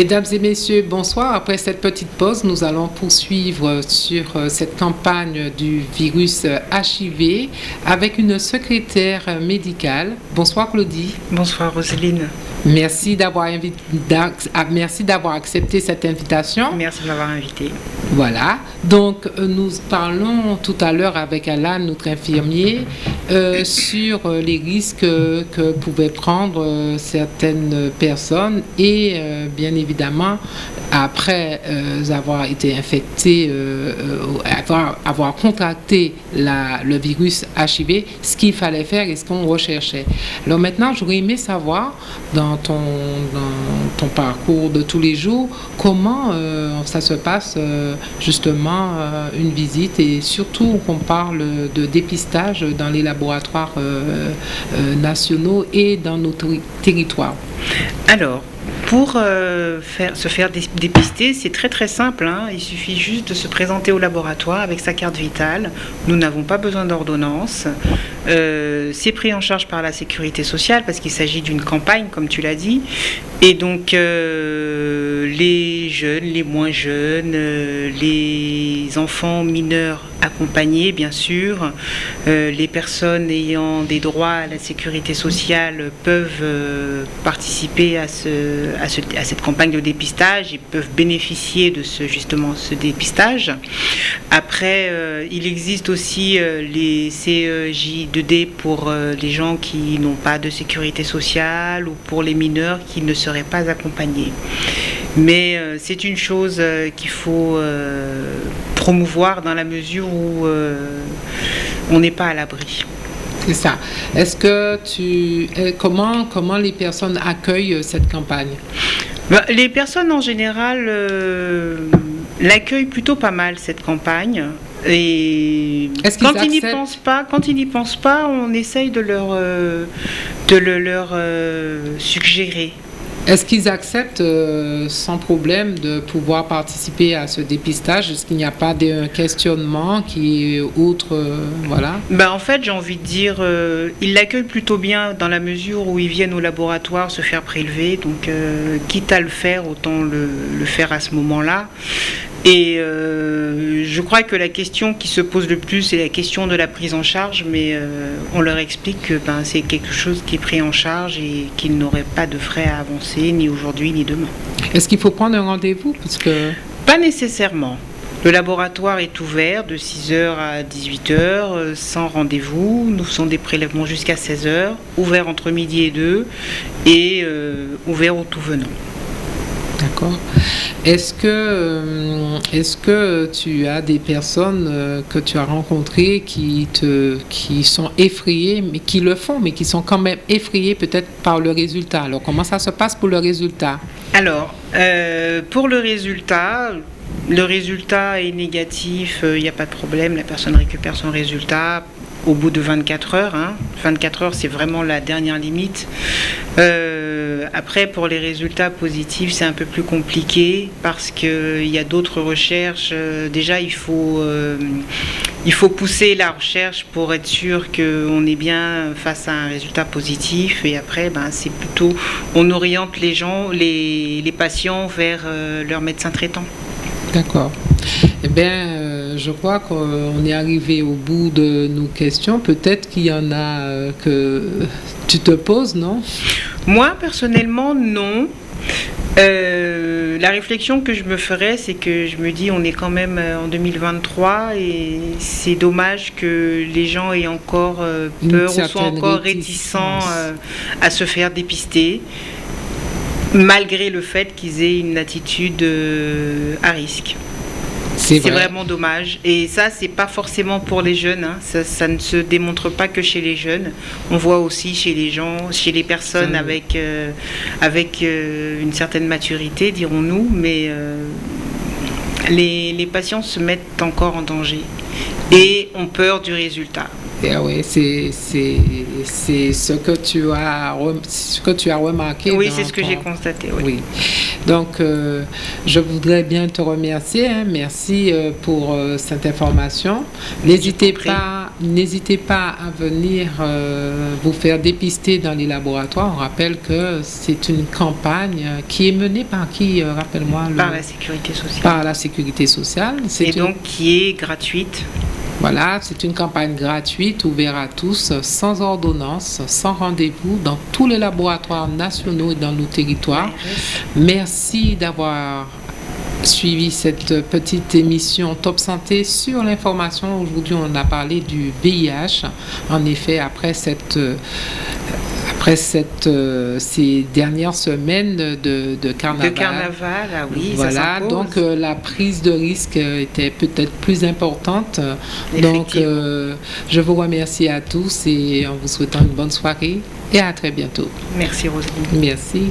Mesdames et messieurs, bonsoir. Après cette petite pause, nous allons poursuivre sur euh, cette campagne du virus HIV avec une secrétaire médicale. Bonsoir Claudie. Bonsoir Roselyne. Merci d'avoir ah, merci d'avoir accepté cette invitation. Merci de m'avoir invité. Voilà. Donc euh, nous parlons tout à l'heure avec Alan, notre infirmier, euh, sur euh, les risques que pouvaient prendre certaines personnes et bien évidemment après avoir été infecté, avoir, avoir contracté la, le virus HIV, ce qu'il fallait faire et ce qu'on recherchait. Alors maintenant, j'aurais aimé savoir dans dans ton, parcours de tous les jours, comment euh, ça se passe euh, justement euh, une visite et surtout qu'on parle de dépistage dans les laboratoires nationaux et dans nos territoires? Alors, pour euh, faire, se faire dépister, c'est très très simple. Hein. Il suffit juste de se présenter au laboratoire avec sa carte vitale. Nous n'avons pas besoin d'ordonnance. Euh, c'est pris en charge par la sécurité sociale parce qu'il s'agit d'une campagne, comme tu l'as dit. Et donc, euh, les jeunes, les moins jeunes, les enfants mineurs accompagnés, bien sûr, les personnes ayant des droits à la sécurité sociale peuvent participer à ce, à, cette campagne de dépistage, ils peuvent bénéficier de ce, justement ce dépistage. Après, euh, il existe aussi euh, les CEJ2D pour euh, les gens qui n'ont pas de sécurité sociale ou pour les mineurs qui ne seraient pas accompagnés. Mais c'est une chose qu'il faut promouvoir dans la mesure où on n'est pas à l'abri. C'est ça. Est-ce que tu. Euh, comment, comment les personnes accueillent euh, cette campagne? Bah, Les personnes en général euh, l'accueillent plutôt pas mal, cette campagne. Et quand ils n'y pensent pas, quand ils n'y pensent pas, on essaye de leur, de le leur suggérer. Est-ce qu'ils acceptent euh, sans problème de pouvoir participer à ce dépistage? Est-ce qu'il n'y a pas de questionnement qui est outre euh, voilà? Ben, En fait, j'ai envie de dire, euh, ils l'accueillent plutôt bien dans la mesure où ils viennent au laboratoire se faire prélever. Donc, quitte à le faire, autant le, le faire à ce moment-là. Et euh, je crois que la question qui se pose le plus, c'est la question de la prise en charge, mais euh, on leur explique que ben, c'est quelque chose qui est pris en charge et qu'ils n'auraient pas de frais à avancer, ni aujourd'hui, ni demain. Est-ce qu'il faut prendre un rendez-vous? Parce que... Pas nécessairement. Le laboratoire est ouvert de 6h à 18h, euh, sans rendez-vous. Nous faisons des prélèvements jusqu'à 16h, ouvert entre midi et 2 et ouvert au tout venant. D'accord. Est-ce que, euh, est-ce que tu as des personnes euh, que tu as rencontrées qui, te, sont effrayées, mais qui le font, mais qui sont quand même effrayées peut-être par le résultat? Alors, comment ça se passe pour le résultat? Alors, euh, pour le résultat, le résultat est négatif, il n'y a pas de problème, la personne récupère son résultat au bout de 24 heures. 24 hein. heures, c'est vraiment la dernière limite. Euh, après, pour les résultats positifs, c'est un peu plus compliqué parce qu'il y a d'autres recherches. Euh, déjà, il faut, euh, il faut pousser la recherche pour être sûr qu'on est bien face à un résultat positif. Et après, ben, c'est plutôt, on oriente les gens, les, les patients vers leur médecin traitant. D'accord. Eh bien, je crois qu'on est arrivé au bout de nos questions. Peut-être qu'il y en a euh, que tu te poses, non? Moi, personnellement, non. Euh, la réflexion que je me ferais, c'est que je me dis, on est quand même euh, en 2023 et c'est dommage que les gens aient encore peur ou soient encore réticents à se faire dépister, malgré le fait qu'ils aient une attitude à risque. C'est vraiment dommage. Et ça, c'est pas forcément pour les jeunes. Hein. Ça, ne se démontre pas que chez les jeunes. On voit aussi chez les gens, chez les personnes avec, euh, avec euh, une certaine maturité, dirons-nous. Mais euh, les, les patients se mettent encore en danger et ont peur du résultat. Ah oui, c'est ce que tu as ce que tu as remarqué. Oui, c'est ce que j'ai constaté. Oui. Donc, euh, je voudrais bien te remercier. Hein. Merci euh, pour euh, cette information. N'hésitez pas n'hésitez pas à venir euh, vous faire dépister dans les laboratoires. On rappelle que c'est une campagne qui est menée par qui, euh, rappelle-moi Par la sécurité sociale. Par la sécurité sociale. Et donc qui est gratuite voilà, c'est une campagne gratuite ouverte à tous, sans ordonnance, sans rendez-vous, dans tous les laboratoires nationaux et dans nos territoires. Merci d'avoir suivi cette petite émission Top Santé sur l'information. Aujourd'hui, on a parlé du VIH. En effet, après cette après cette, euh, ces dernières semaines de, de, carnaval. De carnaval, ah oui. Voilà, donc euh, la prise de risque était peut-être plus importante. Donc euh, je vous remercie à tous et en vous souhaitant une bonne soirée et à très bientôt. Merci Roselyne. Merci.